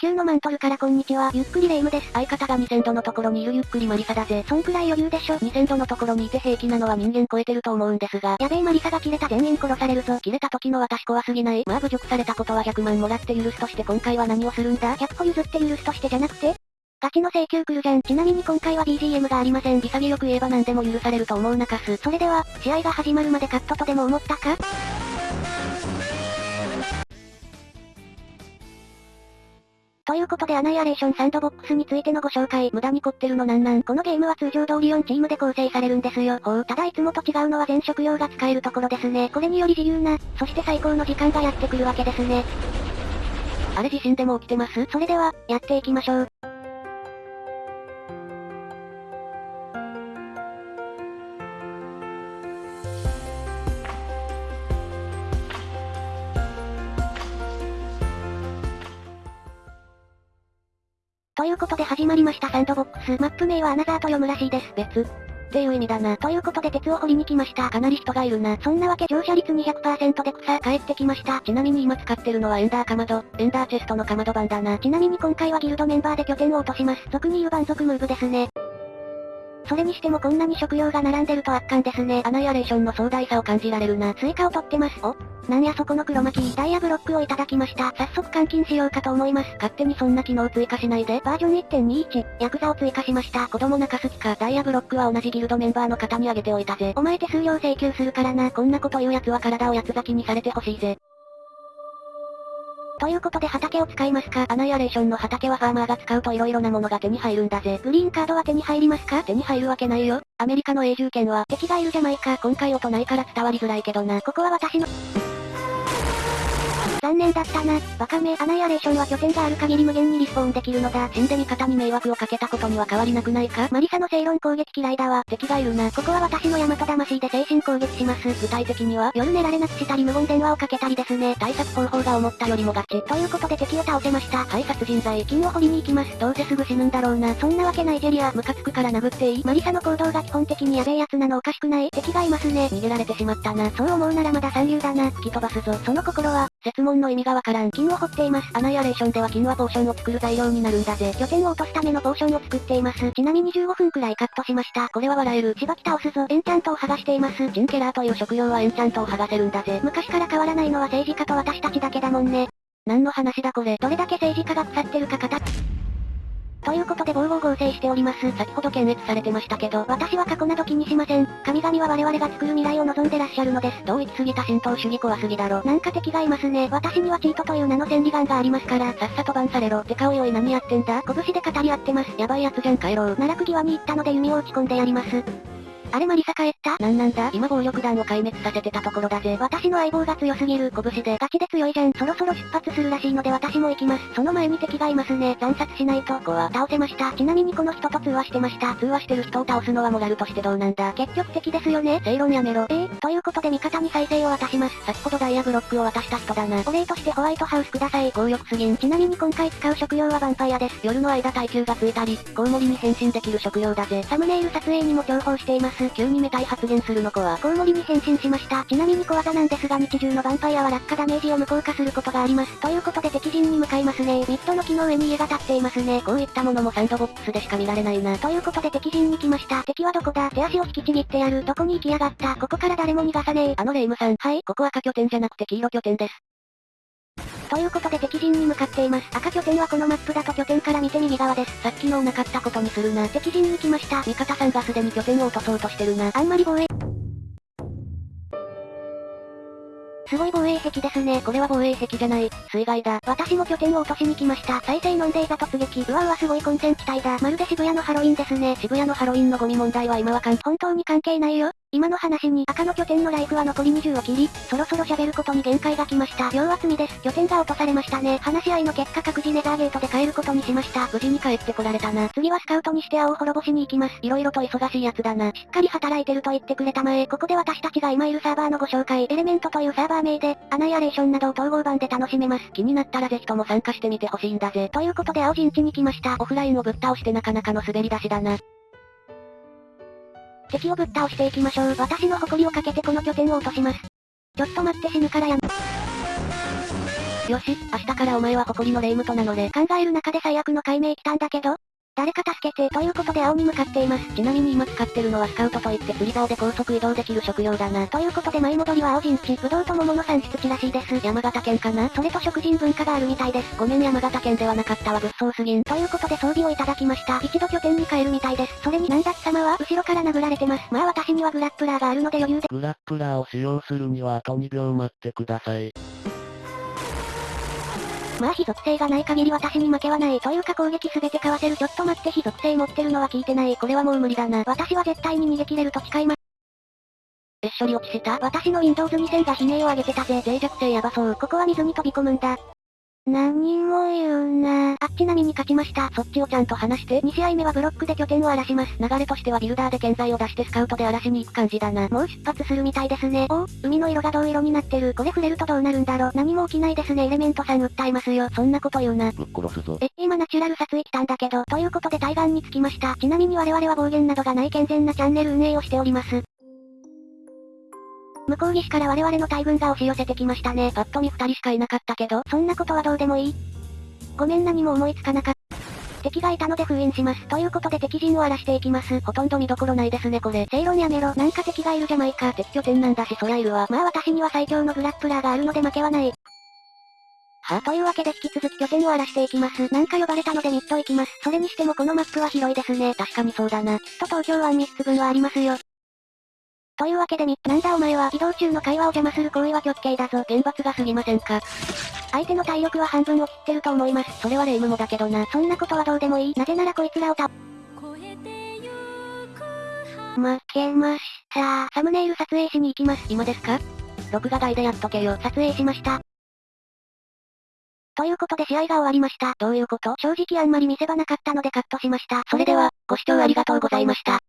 球のマントルからこんにちは。ゆっくりレ夢ムです。相方が2000度のところにいるゆっくりマリサだぜ。そんくらい余裕でしょ。2000度のところにいて平気なのは人間超えてると思うんですが。やべえマリサが切れた全員殺されるぞ。切れた時の私怖すぎないまあ侮辱されたことは100万もらって許すとして今回は何をするんだ？100歩譲って許すとしてじゃなくて？ガチの請求来るじゃん。ちなみに今回は BGM がありません。潔く言えば何でも許されると思うなかす。それでは、試合が始まるまでカットとでも思ったか？ということでアナイアレーションサンドボックスについてのご紹介。無駄に凝ってるのなんなんこのゲームは通常通り4チームで構成されるんですよ。ほう。ただいつもと違うのは全職業が使えるところですね。これにより自由な、そして最高の時間がやってくるわけですね。あれ地震でも起きてます？それでは、やっていきましょう。ということで始まりましたサンドボックス。マップ名はアナザーと読むらしいです。別。っていう意味だな。ということで鉄を掘りに来ました。かなり人がいるな。そんなわけ乗車率200%で草帰ってきました。ちなみに今使ってるのはエンダーかまど、エンダーチェストのかまど版だな。ちなみに今回はギルドメンバーで拠点を落とします。俗に言う蛮族ムーブですね。それにしてもこんなに食料が並んでると圧巻ですね。アナイアレーションの壮大さを感じられるな。スイカを取ってます。おなんやそこの黒巻き、ダイヤブロックをいただきました。早速換金しようかと思います。勝手にそんな機能追加しないで。バージョン1.21、ヤクザを追加しました。子供泣かす気か。ダイヤブロックは同じギルドメンバーの方にあげておいたぜ。お前手数料請求するからな。こんなこと言う奴は体を八つ裂きにされてほしいぜ。ということで畑を使いますか？アナイアレーションの畑はファーマーが使うと色々なものが手に入るんだぜ。グリーンカードは手に入りますか？手に入るわけないよ。アメリカの永住権は、敵がいるじゃないか。今回音ないから伝わりづらいけどな。ここは私の、残念だったな。バカめ、アナイアレーションは拠点がある限り無限にリスポーンできるのだ。死んで味方に迷惑をかけたことには変わりなくないか？マリサの正論攻撃嫌いだわ。敵がいるな。ここは私の大和魂で精神攻撃します。具体的には、夜寝られなくしたり無言電話をかけたりですね。対策方法が思ったよりもガチ。ということで敵を倒せました。はい、殺人罪。金を掘りに行きます。どうせすぐ死ぬんだろうな。そんなわけナイジェリア。ムカつくから殴っていいマリサの行動が基本的にやべえやつなのおかしくない敵がいますね。逃げられてしまったな。そう思うならまだ三流だな。突き飛ばすぞ。その心は、説問の意味がわからん。金を掘っています。アナイアレーションでは金はポーションを作る材料になるんだぜ。拠点を落とすためのポーションを作っています。ちなみに15分くらいカットしました。これは笑える。しばき倒すぞ。エンチャントを剥がしています。チンケラーという職業はエンチャントを剥がせるんだぜ。昔から変わらないのは政治家と私たちだけだもんね。何の話だこれ。どれだけ政治家が腐ってるか語っということで防護合成しております。先ほど検閲されてましたけど、私は過去など気にしません。神々は我々が作る未来を望んでらっしゃるのです。同一すぎた浸透主義怖すぎだろ。なんか敵がいますね。私にはチートという名の千里眼がありますから。さっさとバンされろ。てかおいおい何やってんだ拳で語り合ってます。やばいやつじゃん帰ろう。奈落際に行ったので弓を打ち込んでやります。あれマリサ帰った？なんなんだ？今暴力団を壊滅させてたところだぜ。私の相棒が強すぎる。拳で。ガチで強いじゃん。そろそろ出発するらしいので私も行きます。その前に敵がいますね。惨殺しないと。ここは倒せました。ちなみにこの人と通話してました。通話してる人を倒すのはモラルとしてどうなんだ結局敵ですよね。正論やめろ。えー、ということで味方に再生を渡します。先ほどダイヤブロックを渡した人だな。お礼としてホワイトハウスください。強欲すぎん。ちなみに今回使う食用はヴァンパイアです。夜の間耐久がついたり、コウモリに変身できる食用だぜ。サムネイル撮影にも重宝しています。急にメタイ発言するの子は、コウモリに変身しました。ちなみに小技なんですが日中のヴァンパイアは落下ダメージを無効化することがあります。ということで敵陣に向かいますね。ミッドの木の上に家が建っていますね。こういったものもサンドボックスでしか見られないな。ということで敵陣に来ました。敵はどこだ？手足を引きちぎってやる。どこに行きやがった？ここから誰も逃がさねえ。あのレイムさん。はい。ここ赤拠点じゃなくて黄色拠点です。ということで敵陣に向かっています。赤拠点はこのマップだと拠点から見て右側です。さっきのなかったことにするな。敵陣に来ました。味方さんがすでに拠点を落とそうとしてるな。あんまり防衛。すごい防衛壁ですね。これは防衛壁じゃない。水害だ。私も拠点を落としに来ました。再生飲んでいざ突撃。うわうわすごい混戦地帯だ。まるで渋谷のハロウィンですね。渋谷のハロウィンのゴミ問題は今は関本当に関係ないよ。今の話に赤の拠点のライフは残り20を切り、そろそろ喋ることに限界が来ました。両厚みです。拠点が落とされましたね。話し合いの結果各自ネザーゲートで帰ることにしました。無事に帰ってこられたな。次はスカウトにして青を滅ぼしに行きます。色々と忙しいやつだな。しっかり働いてると言ってくれたまえ。ここで私たちが今いるサーバーのご紹介。エレメントというサーバー名で、アナイアレーションなどを統合版で楽しめます。気になったらぜひとも参加してみてほしいんだぜ。ということで青陣地に来ました。オフラインをぶっ倒してなかなかの滑り出しだな。敵をぶっ倒していきましょう。私の誇りをかけてこの拠点を落とします。ちょっと待って死ぬからやめ。よし、明日からお前は誇りの霊夢と名乗れ。考える中で最悪の解明来たんだけど誰か助けて、ということで青に向かっています。ちなみに今使ってるのはスカウトといって釣り竿で高速移動できる職業だな。ということで前戻りは青陣地、ぶどうと桃の産出地らしいです。山形県かなそれと食人文化があるみたいです。ごめん山形県ではなかったわ物騒すぎん。ということで装備をいただきました。一度拠点に帰るみたいです。それになんだ貴様は後ろから殴られてます。まあ私にはグラップラーがあるので余裕で。グラップラーを使用するにはあと2秒待ってください。まあ非属性がない限り私に負けはない。というか攻撃すべてかわせる。ちょっと待って非属性持ってるのは聞いてない。これはもう無理だな。私は絶対に逃げ切れると誓います。えっ処理落ちした？私の Windows 2000が悲鳴を上げてたぜ。脆弱性やばそう。ここは水に飛び込むんだ。何も言うなあ、ちなみに勝ちました。そっちをちゃんと話して。2試合目はブロックで拠点を荒らします。流れとしてはビルダーで建材を出してスカウトで荒らしに行く感じだな。もう出発するみたいですね。おお、海の色が銅色になってる。これ触れるとどうなるんだろう。何も起きないですね。エレメントさん訴えますよ。そんなこと言うな。ぶっ殺すぞ。え、今ナチュラル撮影来たんだけど、ということで対岸に着きました。ちなみに我々は暴言などがない健全なチャンネル運営をしております。向こう岸から我々の大軍が押し寄せてきましたね。パッと見二人しかいなかったけど、そんなことはどうでもいい。ごめん何も思いつかなかった。敵がいたので封印します。ということで敵陣を荒らしていきます。ほとんど見どころないですねこれ。正論やめろ。なんか敵がいるじゃないか。敵拠点なんだしそりゃいるわ。まあ私には最強のグラップラーがあるので負けはない。はあ、というわけで引き続き拠点を荒らしていきます。なんか呼ばれたのでミッド行きます。それにしてもこのマップは広いですね。確かにそうだな。きっと東京湾3つ分はありますよ。というわけでミッなんだお前は移動中の会話を邪魔する行為は極刑だぞ。厳罰が過ぎませんか。相手の体力は半分を切ってると思います。それは霊夢もだけどな。そんなことはどうでもいい。なぜならこいつらをた、負けました。サムネイル撮影しに行きます。今ですか？録画外でやっとけよ。撮影しました。ということで試合が終わりました。どういうこと？正直あんまり見せ場なかったのでカットしました。それでは、ご視聴ありがとうございました。